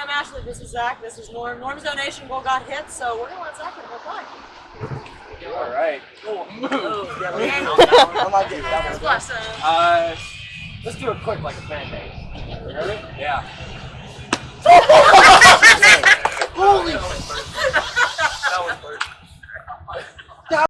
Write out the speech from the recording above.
I'm Ashley. This is Zach. This is Norm. Norm's donation goal got hit, so we're gonna let Zach go play. All right. Oh, I like it. That one. Bless. Uh, let's do it quick like a fan base. Ready? Yeah.